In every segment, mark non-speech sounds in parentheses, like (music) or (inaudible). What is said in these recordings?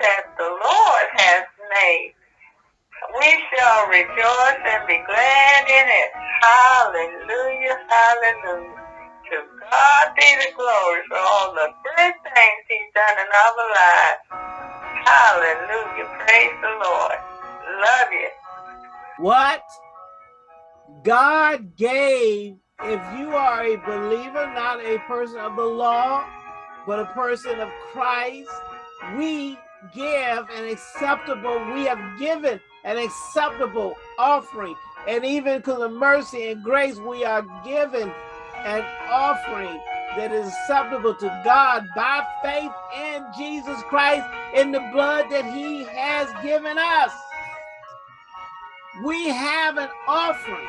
that the Lord has made. We shall rejoice and be glad in it. Hallelujah, hallelujah. To God be the glory for all the good things he's done in our lives. Hallelujah, praise the Lord. Love you. What God gave, if you are a believer, not a person of the law, but a person of Christ, we give an acceptable, we have given an acceptable offering. And even because of mercy and grace, we are given an offering that is acceptable to God by faith in Jesus Christ in the blood that he has given us. We have an offering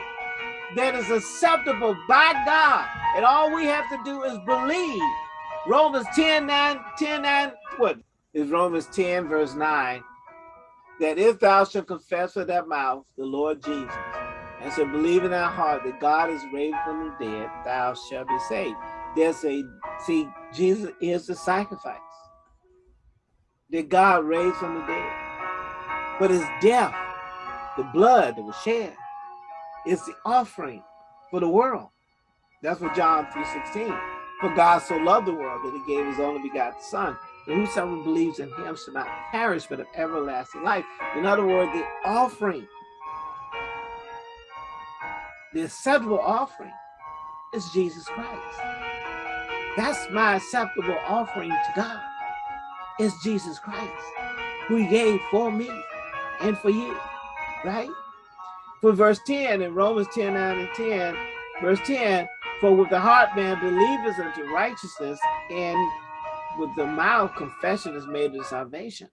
that is acceptable by God. And all we have to do is believe. Romans 10, 9, 10, 9, what is Romans 10, verse 9? That if thou shalt confess with thy mouth the Lord Jesus, and shalt believe in thy heart that God is raised from the dead, thou shalt be saved. There's a, see, Jesus is the sacrifice that God raised from the dead. But his death, the blood that was shed, is the offering for the world. That's what John 3.16. For God so loved the world that he gave his only begotten son, whosoever believes in him shall not perish but have everlasting life. In other words, the offering, the acceptable offering is Jesus Christ. That's my acceptable offering to God, is Jesus Christ, who he gave for me and for you, right? For verse 10 in Romans 10, 9 and 10, verse 10, for with the heart man believeth unto righteousness, and with the mouth confession is made to salvation.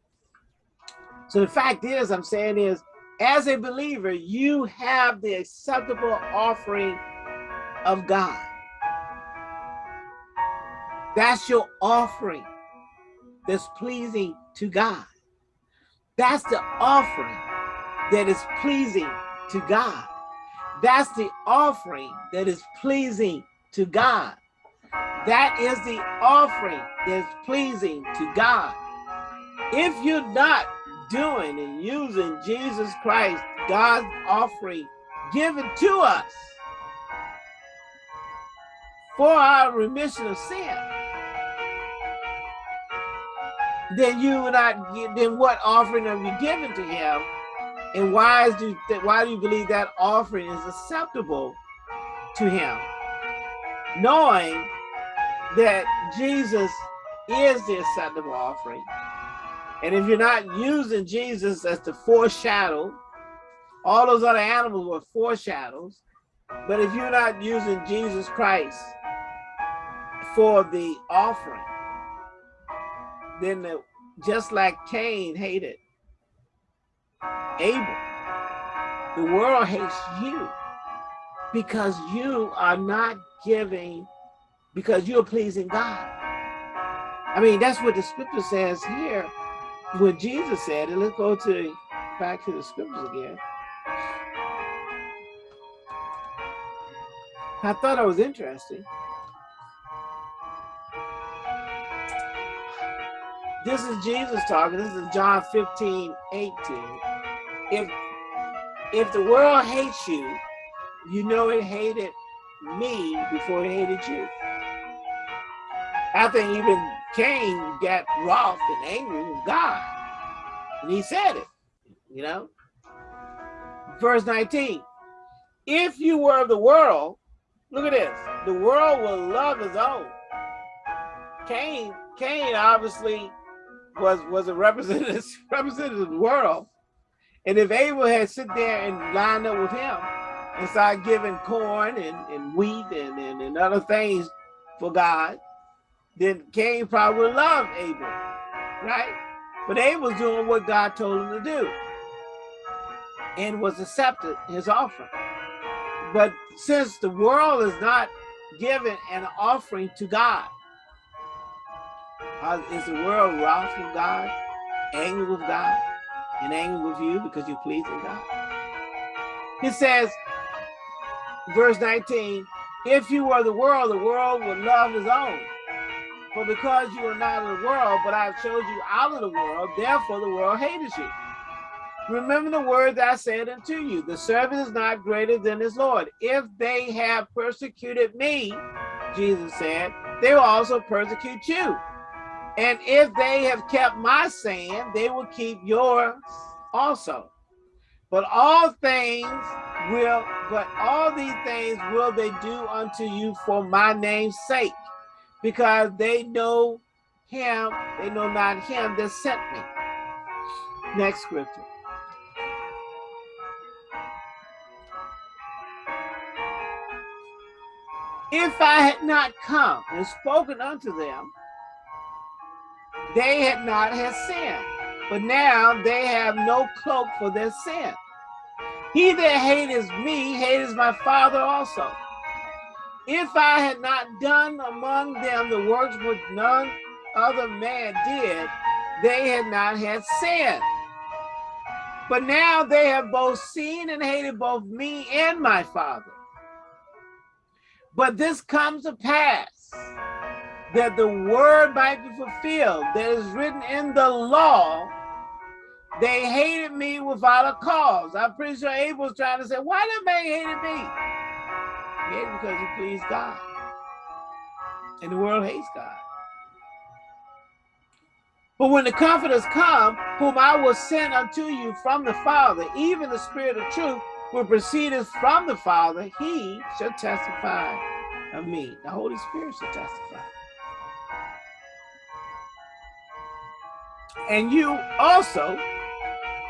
So the fact is, I'm saying is, as a believer, you have the acceptable offering of God. That's your offering that's pleasing to God. That's the offering that is pleasing to God. That's the offering that is pleasing to God. That is the offering that's pleasing to God. If you're not doing and using Jesus Christ, God's offering given to us for our remission of sin, then you would not then what offering are you giving to him and why do why do you believe that offering is acceptable to him? Knowing that Jesus is the acceptable offering. And if you're not using Jesus as the foreshadow, all those other animals were foreshadows. But if you're not using Jesus Christ for the offering, then the, just like Cain hated Abel. The world hates you because you are not giving, because you're pleasing God. I mean, that's what the scripture says here. What Jesus said, and let's go to back to the scriptures again. I thought it was interesting. This is Jesus talking. This is John 15, 18 if if the world hates you, you know it hated me before it hated you. I think even Cain got wroth and angry with God. And he said it, you know. Verse 19, if you were of the world, look at this, the world will love his own. Cain, Cain obviously was was a representative, (laughs) representative of the world. And if Abel had sit there and lined up with him and start giving corn and, and wheat and, and, and other things for God, then Cain probably loved Abel, right? But Abel's doing what God told him to do and was accepted his offering. But since the world is not giving an offering to God, is the world wrath with God, angry with God? and angry with you because you please in God. He says, verse 19, if you were the world, the world would love his own. For because you are not of the world, but I have showed you out of the world, therefore the world hated you. Remember the word that I said unto you, the servant is not greater than his Lord. If they have persecuted me, Jesus said, they will also persecute you. And if they have kept my saying, they will keep yours also. But all things will, but all these things will they do unto you for my name's sake, because they know him, they know not him that sent me. Next scripture. If I had not come and spoken unto them, they had not had sin. But now they have no cloak for their sin. He that hateth me hateth my Father also. If I had not done among them the works which none other man did, they had not had sin. But now they have both seen and hated both me and my Father. But this comes to pass that the word might be fulfilled that is written in the law. They hated me without a cause. I'm pretty sure Abel's trying to say, why did they hated me? He hated because he pleased God. And the world hates God. But when the comforters come, whom I will send unto you from the Father, even the Spirit of truth, which proceedeth from the Father, he shall testify of me. The Holy Spirit shall testify. And you also,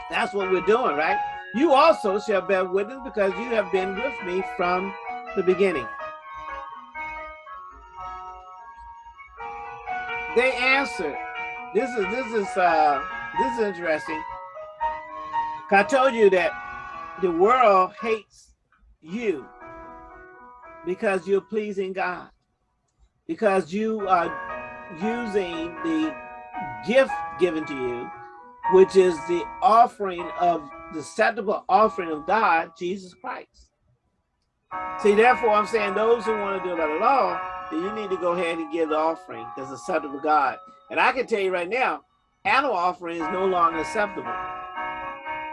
that's what we're doing, right? You also shall bear witness because you have been with me from the beginning. They answered. This is this is uh this is interesting. I told you that the world hates you because you're pleasing God, because you are using the gift given to you, which is the offering of the acceptable offering of God, Jesus Christ. See, therefore, I'm saying those who want to do it by the law, then you need to go ahead and give the offering that's acceptable to God. And I can tell you right now, animal offering is no longer acceptable.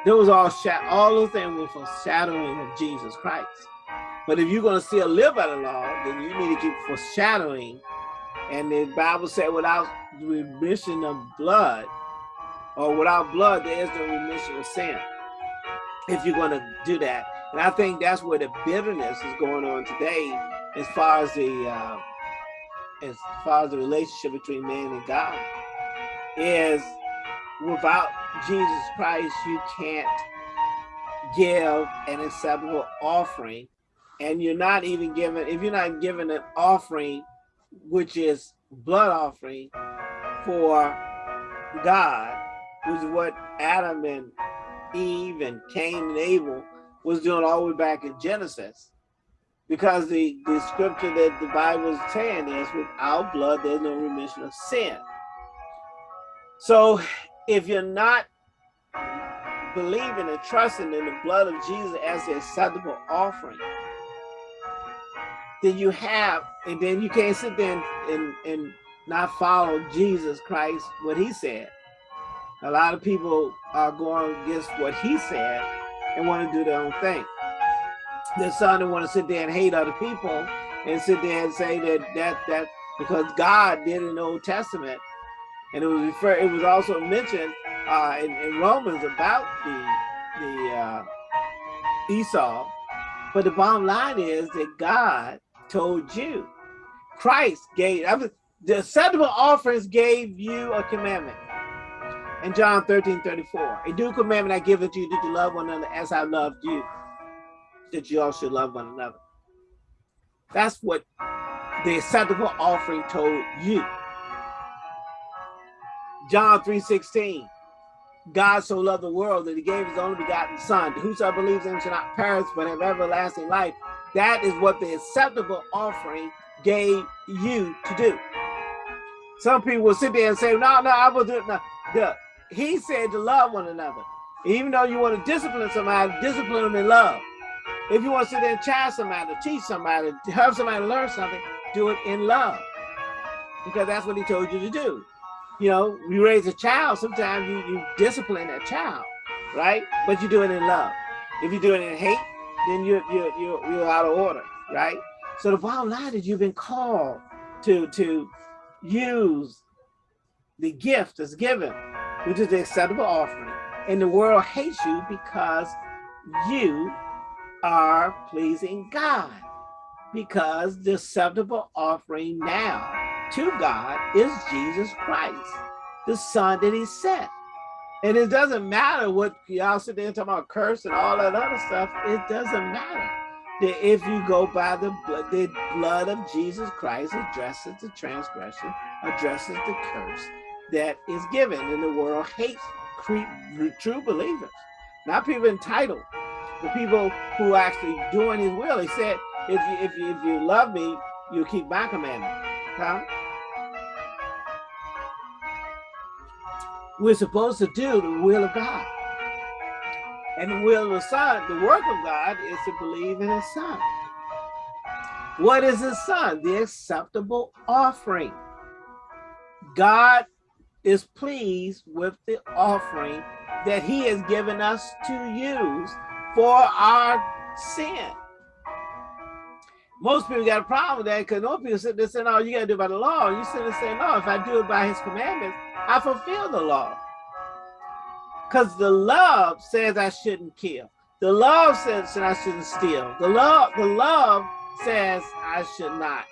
Those all all those things were foreshadowing of Jesus Christ. But if you're going to still live by the law, then you need to keep foreshadowing. And the Bible said without remission of blood, or without blood, there is no remission of sin. If you're going to do that. And I think that's where the bitterness is going on today as far as the uh, as far as the relationship between man and God is without Jesus Christ, you can't give an acceptable offering. And you're not even given, if you're not given an offering, which is blood offering for God, which is what Adam and Eve and Cain and Abel was doing all the way back in Genesis. Because the, the scripture that the Bible is saying is without blood, there's no remission of sin. So if you're not believing and trusting in the blood of Jesus as the acceptable offering, then you have, and then you can't sit there and, and, and not follow Jesus Christ, what he said. A lot of people are going against what he said and want to do their own thing. There's some that want to sit there and hate other people and sit there and say that that that because God did in the Old Testament, and it was referred, it was also mentioned uh, in, in, Romans about the the uh, Esau. But the bottom line is that God told you, Christ gave I mean, the acceptable offerings gave you a commandment. In John 13, 34, a new commandment I give unto you that you love one another as I loved you that you all should love one another. That's what the acceptable offering told you. John 3:16. God so loved the world that he gave his only begotten son. Whosoever believes in him shall not perish but have everlasting life. That is what the acceptable offering gave you to do. Some people will sit there and say, no, no, I will do it. No. He said to love one another. Even though you want to discipline somebody, discipline them in love. If you want to sit there and challenge somebody, teach somebody, help somebody learn something, do it in love. because that's what he told you to do. You know, you raise a child, sometimes you, you discipline that child, right? But you do it in love. If you do it in hate, then you're, you're, you're, you're out of order, right? So the bottom line is you've been called to, to use the gift that's given, which is the acceptable offering. And the world hates you because you are pleasing God. Because the acceptable offering now to God is Jesus Christ, the son that he sent. And it doesn't matter what y'all sit there and talk about curse and all that other stuff. It doesn't matter that if you go by the blood, the blood of Jesus Christ addresses the transgression, addresses the curse that is given. And the world hates true believers, not people entitled, the people who are actually doing his will. He said, if you, if you, if you love me, you keep my commandment. Huh? We're supposed to do the will of God. And the will of the Son, the work of God is to believe in his Son. What is his Son? The acceptable offering. God is pleased with the offering that he has given us to use for our sin. Most people got a problem with that because most people sit there saying, oh, you got to do it by the law. You sit there saying, no, if I do it by his commandments, I fulfill the law. Because the love says I shouldn't kill. The love says I shouldn't steal. The love, the love says I should not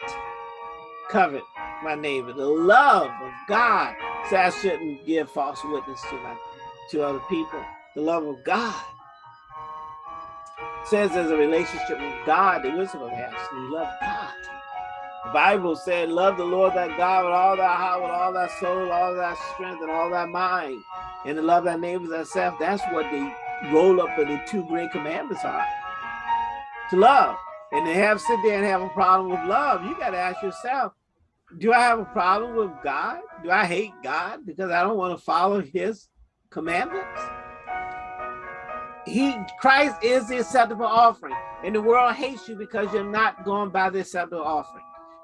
covet my neighbor. The love of God says I shouldn't give false witness to my to other people. The love of God says there's a relationship with God that we're supposed to have. So we love God. The Bible said, love the Lord thy God with all thy heart, with all thy soul, all thy strength, and all thy mind. And to love thy neighbors thyself. That's what the roll up of the two great commandments are. To love. And to have sit there and have a problem with love, you got to ask yourself, do I have a problem with God? Do I hate God because I don't want to follow his commandments? He Christ is the acceptable offering. And the world hates you because you're not going by the acceptable offering.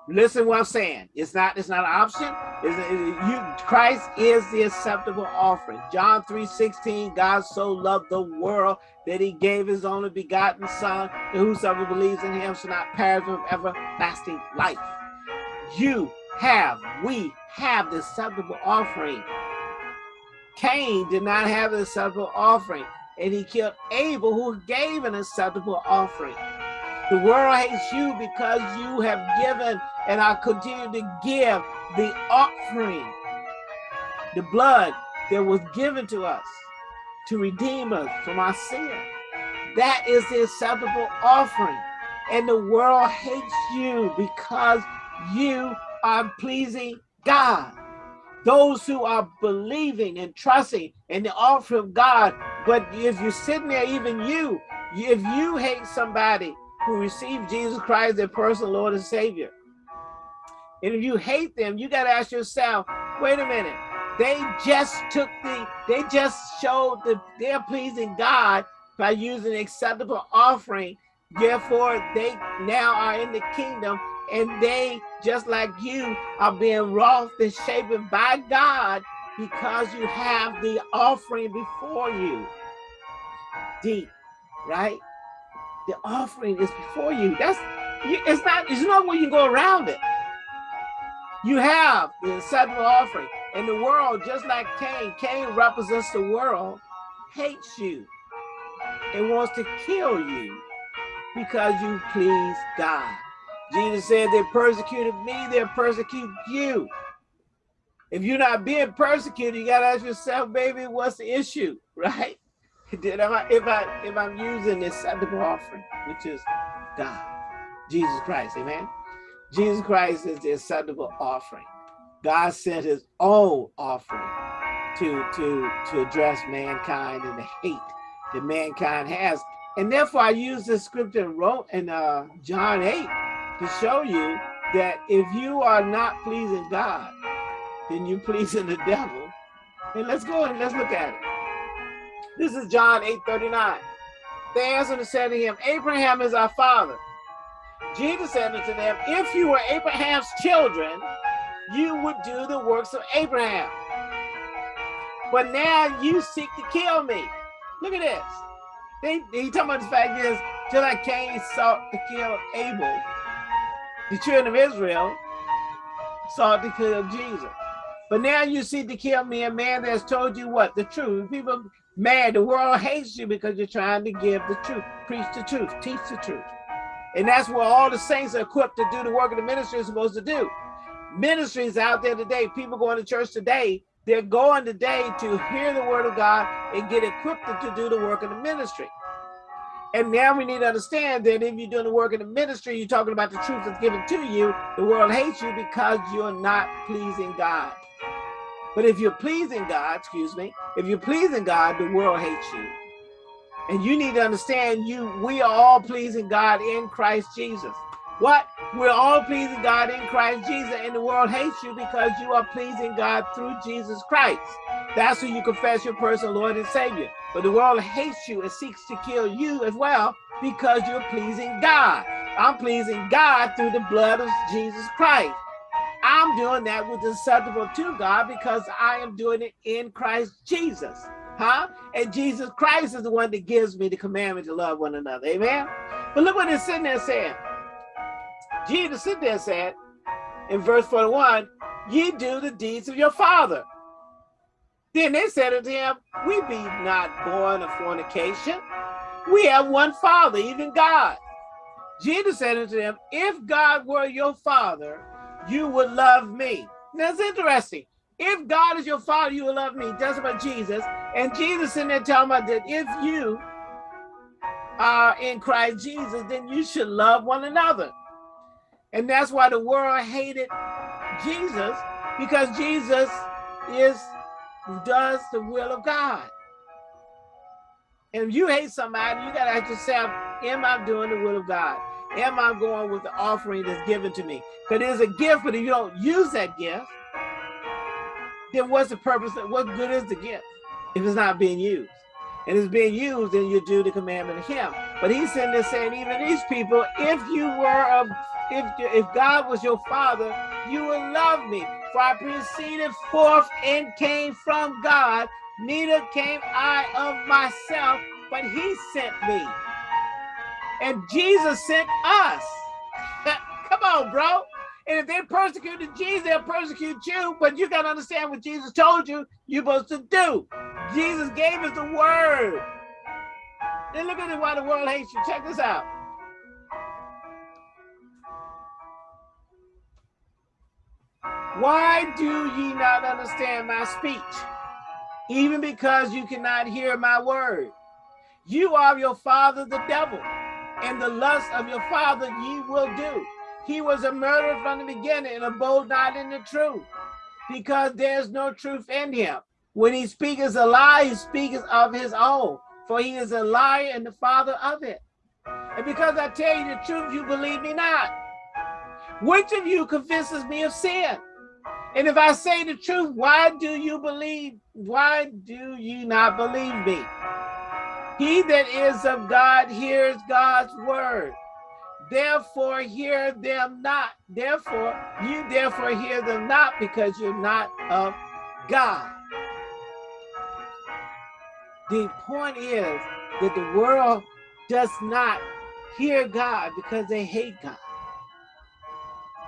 Listen what I'm saying. It's not it's not an option. It's, it, you Christ is the acceptable offering. John 3 16, God so loved the world that he gave his only begotten son, and whosoever believes in him shall not perish with everlasting life. You have, we have the acceptable offering. Cain did not have the acceptable offering, and he killed Abel, who gave an acceptable offering. The world hates you because you have given and I continue to give the offering, the blood that was given to us to redeem us from our sin. That is the acceptable offering. And the world hates you because you are pleasing God. Those who are believing and trusting in the offer of God, but if you're sitting there, even you, if you hate somebody who received Jesus Christ, their personal Lord and Savior. And if you hate them, you got to ask yourself, wait a minute, they just took the, they just showed that they're pleasing God by using acceptable offering. Therefore, they now are in the kingdom and they, just like you, are being wrought and shaped by God because you have the offering before you. Deep, right? The offering is before you. That's it's not. There's no way you go around it. You have the acceptable offering, and the world, just like Cain, Cain represents the world, hates you and wants to kill you because you please God. Jesus said they persecuted me, they'll persecute you. If you're not being persecuted, you gotta ask yourself, baby, what's the issue, (laughs) right? Did I, if I if I'm using this acceptable offering, which is God, Jesus Christ, amen. Jesus Christ is the acceptable offering. God sent his own offering to to to address mankind and the hate that mankind has. And therefore I use this scripture in wrote in uh, John 8 to show you that if you are not pleasing God, then you're pleasing the devil. And let's go and let's look at it. This is John 8 39. They answered and said to him, Abraham is our father. Jesus said unto them, If you were Abraham's children, you would do the works of Abraham. But now you seek to kill me. Look at this. They, he talking about the fact is, till like Cain sought to kill Abel, the children of Israel sought to kill Jesus. But now you seek to kill me, a man that has told you what? The truth. People mad, the world hates you because you're trying to give the truth, preach the truth, teach the truth. And that's what all the saints are equipped to do the work of the ministry is supposed to do. Ministries out there today, people going to church today, they're going today to hear the word of God and get equipped to do the work of the ministry. And now we need to understand that if you're doing the work in the ministry, you're talking about the truth that's given to you, the world hates you because you're not pleasing God. But if you're pleasing God, excuse me, if you're pleasing God, the world hates you. And you need to understand you, we are all pleasing God in Christ Jesus. What? We're all pleasing God in Christ Jesus, and the world hates you because you are pleasing God through Jesus Christ. That's who you confess your personal Lord and Savior. But the world hates you and seeks to kill you as well because you're pleasing God. I'm pleasing God through the blood of Jesus Christ. I'm doing that with the acceptable to God because I am doing it in Christ Jesus. Huh? And Jesus Christ is the one that gives me the commandment to love one another. Amen. But look what it's sitting there saying. Jesus sit there said in verse 41, ye do the deeds of your father. Then they said unto him, we be not born of fornication. We have one father, even God. Jesus said unto them, if God were your father, you would love me. That's interesting. If God is your father, you will love me. That's about Jesus. And Jesus in there telling about that if you are in Christ Jesus, then you should love one another. And that's why the world hated Jesus, because Jesus is who does the will of God. And if you hate somebody, you gotta ask yourself, am I doing the will of God? Am I going with the offering that's given to me? Because it's a gift, but if you don't use that gift, then what's the purpose? Of, what good is the gift if it's not being used? And it's being used, then you do the commandment of Him. But He's sitting there saying, even these people, if you were of if, if God was your father, you would love me. For I proceeded forth and came from God, neither came I of myself, but he sent me. And Jesus sent us. (laughs) Come on, bro. And if they persecuted Jesus, they'll persecute you, but you got to understand what Jesus told you you're supposed to do. Jesus gave us the word. Then look at why the world hates you. Check this out. Why do ye not understand my speech? Even because you cannot hear my word. You are your father the devil, and the lust of your father ye will do. He was a murderer from the beginning and abode not in the truth, because there's no truth in him. When he speaks a lie, he speaks of his own, for he is a liar and the father of it. And because I tell you the truth, you believe me not. Which of you convinces me of sin? And if I say the truth, why do you believe? Why do you not believe me? He that is of God hears God's word. Therefore hear them not. Therefore, you therefore hear them not because you're not of God. The point is that the world does not hear God because they hate God.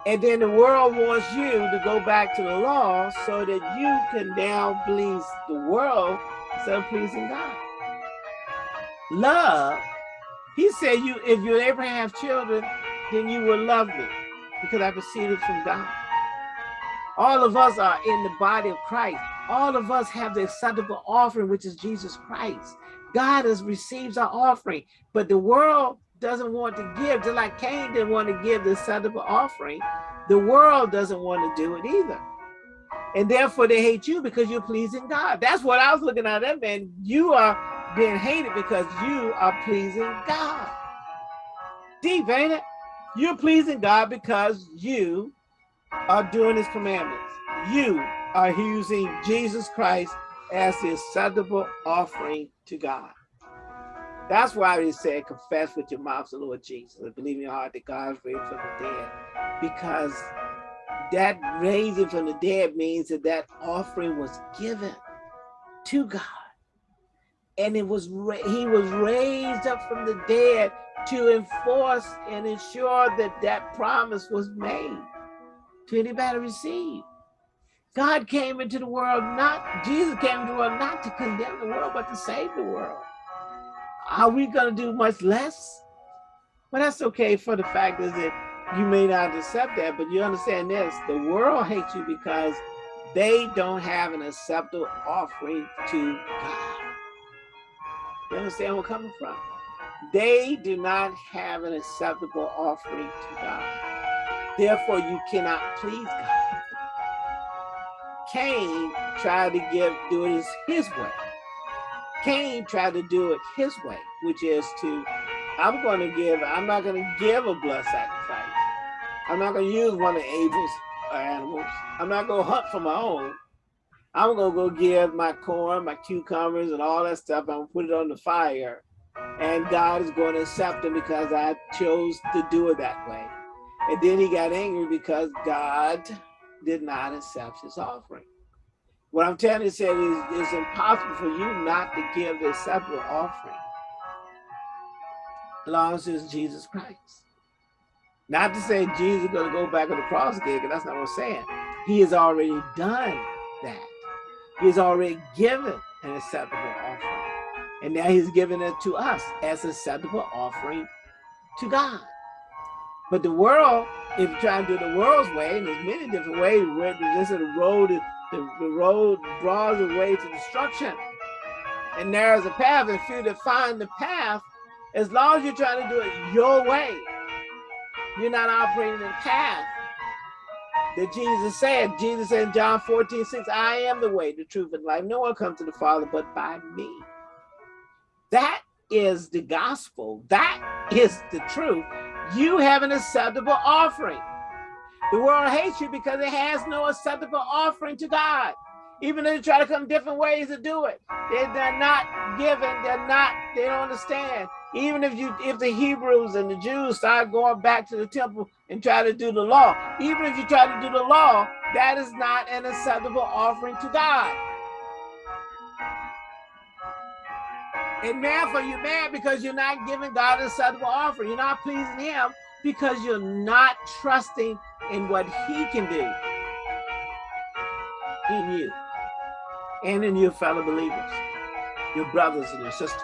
And then the world wants you to go back to the law so that you can now please the world instead of pleasing God. Love, he said, you if you ever have children, then you will love me because I proceeded from God. All of us are in the body of Christ. All of us have the acceptable offering, which is Jesus Christ. God has receives our offering, but the world doesn't want to give, just like Cain didn't want to give the acceptable offering, the world doesn't want to do it either. And therefore they hate you because you're pleasing God. That's what I was looking at that man. You are being hated because you are pleasing God. Deep, ain't it? You're pleasing God because you are doing his commandments. You are using Jesus Christ as the acceptable offering to God. That's why he said, confess with your mouth the Lord Jesus and believe in your heart that God is raised from the dead. Because that raising from the dead means that that offering was given to God. And it was he was raised up from the dead to enforce and ensure that that promise was made to anybody receive. God came into the world not, Jesus came into the world not to condemn the world, but to save the world. Are we going to do much less? Well, that's okay for the fact is that you may not accept that, but you understand this, the world hates you because they don't have an acceptable offering to God. You understand where I'm coming from? They do not have an acceptable offering to God. Therefore, you cannot please God. Cain tried to give do it his way. Cain tried to do it his way, which is to, I'm going to give, I'm not going to give a blood sacrifice. I'm not going to use one of Abel's animals. I'm not going to hunt for my own. I'm going to go give my corn, my cucumbers, and all that stuff. I'm going to put it on the fire. And God is going to accept them because I chose to do it that way. And then he got angry because God did not accept his offering. What I'm telling you is it's impossible for you not to give the acceptable offering as long as it's Jesus Christ. Not to say Jesus is going to go back on the cross again, because that's not what I'm saying. He has already done that. He has already given an acceptable offering. And now he's giving it to us as an acceptable offering to God. But the world, if you try to do the world's way, and there's many different ways, where this is the road, the, the road draws the way to destruction. And there's a path, and few that find the path, as long as you're trying to do it your way, you're not operating in the path that Jesus said. Jesus said in John 14, 6, I am the way, the truth, and life. No one comes to the Father but by me. That is the gospel. That is the truth. You have an acceptable offering. The world hates you because it has no acceptable offering to God. Even though they try to come different ways to do it. They're, not given, they're not, they don't understand. Even if you if the Hebrews and the Jews start going back to the temple and try to do the law, even if you try to do the law, that is not an acceptable offering to God. And therefore you're mad because you're not giving God a acceptable offering. You're not pleasing him because you're not trusting in what he can do in you and in your fellow believers, your brothers and your sisters.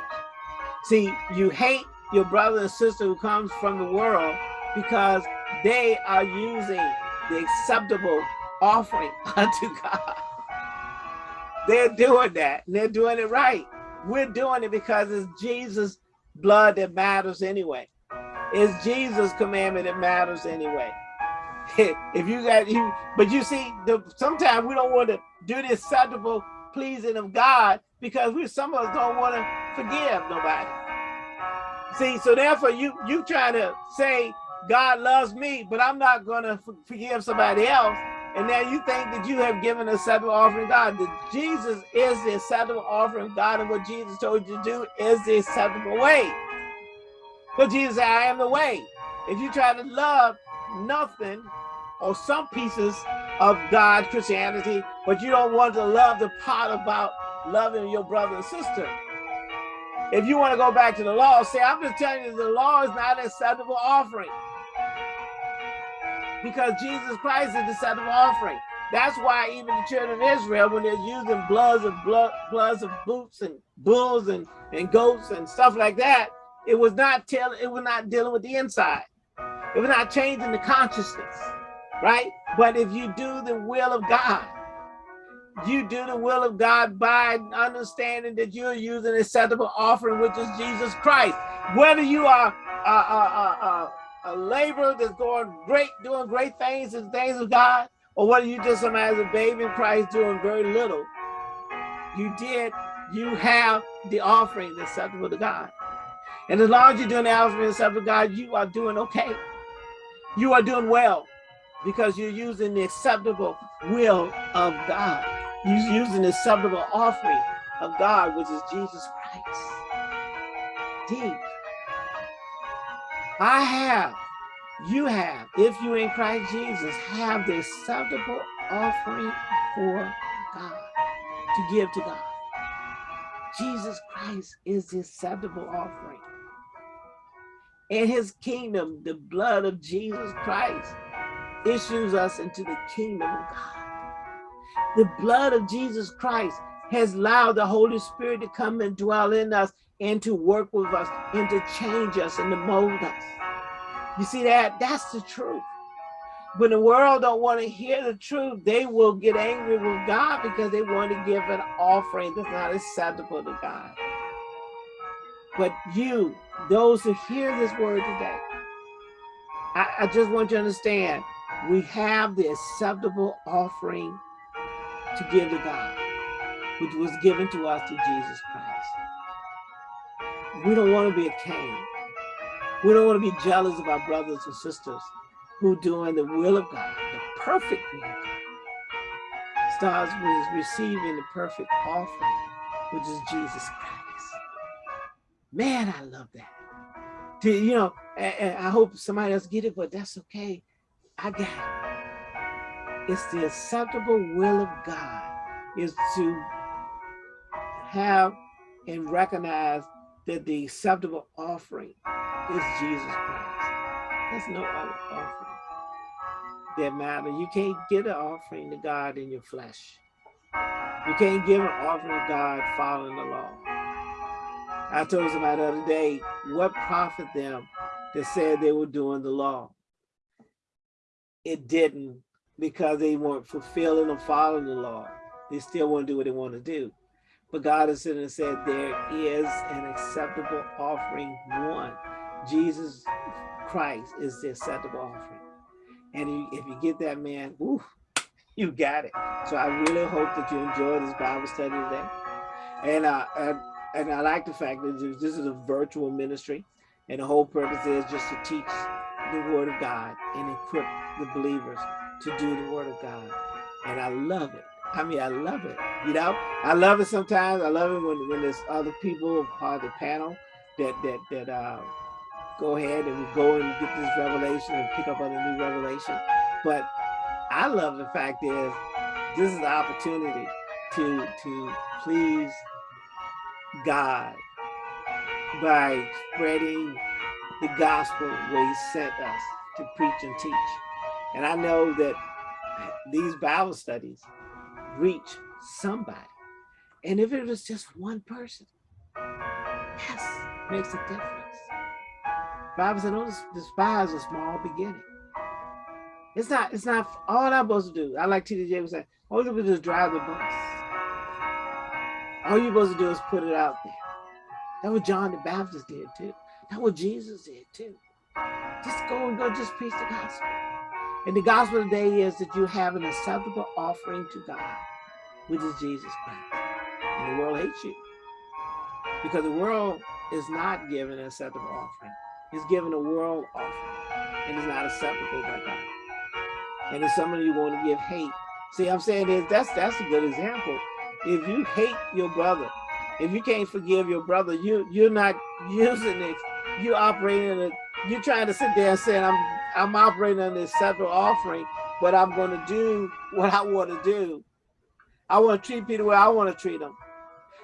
See, you hate your brother and sister who comes from the world because they are using the acceptable offering (laughs) unto God. They're doing that and they're doing it right. We're doing it because it's Jesus' blood that matters anyway. It's Jesus' commandment that matters anyway. (laughs) if you got you, but you see, the sometimes we don't want to do the acceptable pleasing of God because we some of us don't want to forgive nobody. See, so therefore you you trying to say God loves me, but I'm not going to forgive somebody else. And now you think that you have given a acceptable offering God. That Jesus is the acceptable offering God, and what Jesus told you to do is the acceptable way. But Jesus said, I am the way. If you try to love nothing or some pieces of God, Christianity, but you don't want to love the part about loving your brother and sister, if you want to go back to the law, say, I'm just telling you, the law is not an acceptable offering. Because Jesus Christ is the acceptable offering. That's why even the children of Israel, when they're using bloods of blood, bloods of boots and bulls and, and goats and stuff like that, it was not telling, it was not dealing with the inside. It was not changing the consciousness, right? But if you do the will of God, you do the will of God by understanding that you're using acceptable offering, which is Jesus Christ. Whether you are a, a, a, a laborer that's going great, doing great things in things of God, or whether you just some as a baby in Christ doing very little, you did, you have the offering that's acceptable to God. And as long as you're doing the acceptable to God, you are doing okay. You are doing well because you're using the acceptable will of God. He's using the acceptable offering of God, which is Jesus Christ. Deep. I have you have, if you in Christ Jesus, have the acceptable offering for God, to give to God. Jesus Christ is the acceptable offering. In his kingdom, the blood of Jesus Christ issues us into the kingdom of God. The blood of Jesus Christ has allowed the Holy Spirit to come and dwell in us and to work with us and to change us and to mold us. You see that? That's the truth. When the world don't want to hear the truth, they will get angry with God because they want to give an offering that's not acceptable to God. But you, those who hear this word today, I, I just want you to understand, we have the acceptable offering to give to God, which was given to us through Jesus Christ. We don't want to be a Cain. We don't want to be jealous of our brothers and sisters who doing the will of God, the perfect will of God. Starts with receiving the perfect offering, which is Jesus Christ. Man, I love that. To, you know, I hope somebody else get it, but that's okay. I got it. It's the acceptable will of God is to have and recognize that the acceptable offering is Jesus Christ. There's no other offering that matter. You can't get an offering to God in your flesh. You can't give an offering to God following the law. I told somebody the other day, what profit them that said they were doing the law? It didn't because they weren't fulfilling or following the law. They still want to do what they want to do. But God has said and said there is an acceptable offering one. Jesus Christ is the acceptable offering. And if you get that man, woo, (laughs) you got it. So I really hope that you enjoy this Bible study today. And, uh, and, and I like the fact that this is a virtual ministry and the whole purpose is just to teach the word of God and equip the believers to do the word of God. And I love it. I mean, I love it. You know, I love it sometimes. I love it when, when there's other people on the panel that that that uh, go ahead and we go and get this revelation and pick up a new revelation. But I love the fact is this is the opportunity to to please God by spreading the gospel where he sent us to preach and teach. And I know that these Bible studies reach somebody. And if it was just one person, yes, makes a difference. Bible said, don't despise a small beginning. It's not, it's not all I'm supposed to do. I like T.D. Jakes say, all you do is drive the bus. All you're supposed to do is put it out there. That's what John the Baptist did too. That's what Jesus did too. Just go and go just preach the gospel. And the gospel today is that you have an acceptable offering to God, which is Jesus Christ. And the world hates you. Because the world is not given an acceptable offering. It's given a world offering and it's not acceptable by God. And if some of you want to give hate, see I'm saying is that's that's a good example. If you hate your brother, if you can't forgive your brother, you you're not using it, you're operating in a you're trying to sit there and say I'm I'm operating on this separate offering, but I'm gonna do what I want to do. I want to treat people the way I want to treat them.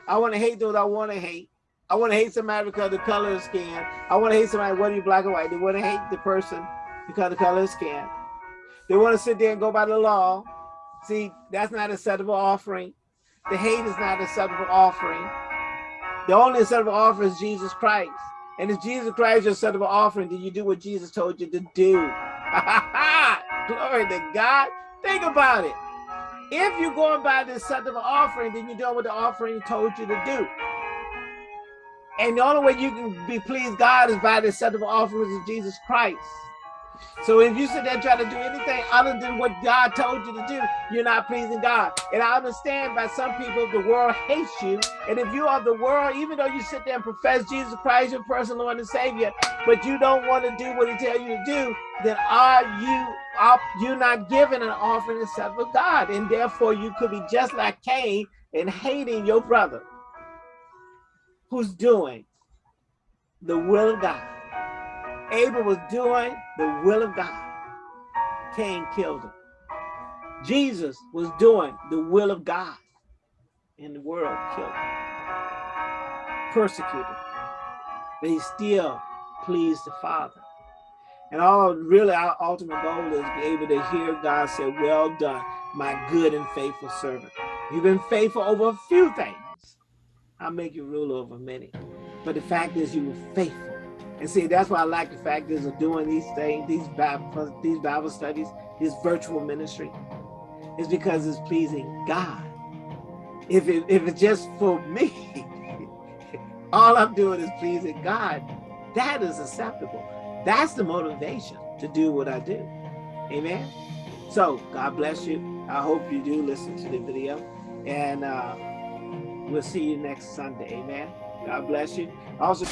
I want to hate those I want to hate. I want to hate somebody because the color of skin. I want to hate somebody whether you're black or white. They want to hate the person because the color of skin. They want to sit there and go by the law. See, that's not a acceptable offering. The hate is not a acceptable offering. The only acceptable offering is Jesus Christ. And if Jesus Christ is your acceptable offering, then you do what Jesus told you to do. (laughs) Glory to God. Think about it. If you're going by the acceptable offering, then you're doing what the offering told you to do. And the only way you can be pleased God is by the acceptable offering of Jesus Christ. So if you sit there trying to do anything other than what God told you to do, you're not pleasing God. And I understand by some people, the world hates you. And if you are the world, even though you sit there and profess Jesus Christ, your personal Lord and Savior, but you don't want to do what he tells you to do, then are you are you not giving an offering except for God? And therefore you could be just like Cain and hating your brother who's doing the will of God. Abel was doing the will of God, Cain killed him. Jesus was doing the will of God, and the world killed him, persecuted, but he still pleased the Father. And all really our ultimate goal is be able to hear God say, well done, my good and faithful servant. You've been faithful over a few things. I'll make you rule over many. But the fact is you were faithful. And see, that's why I like the fact is of doing these things, these Bible, these Bible studies, this virtual ministry, is because it's pleasing God. If, it, if it's just for me, (laughs) all I'm doing is pleasing God, that is acceptable. That's the motivation to do what I do. Amen. So God bless you. I hope you do listen to the video. And uh, we'll see you next Sunday. Amen. God bless you. Also,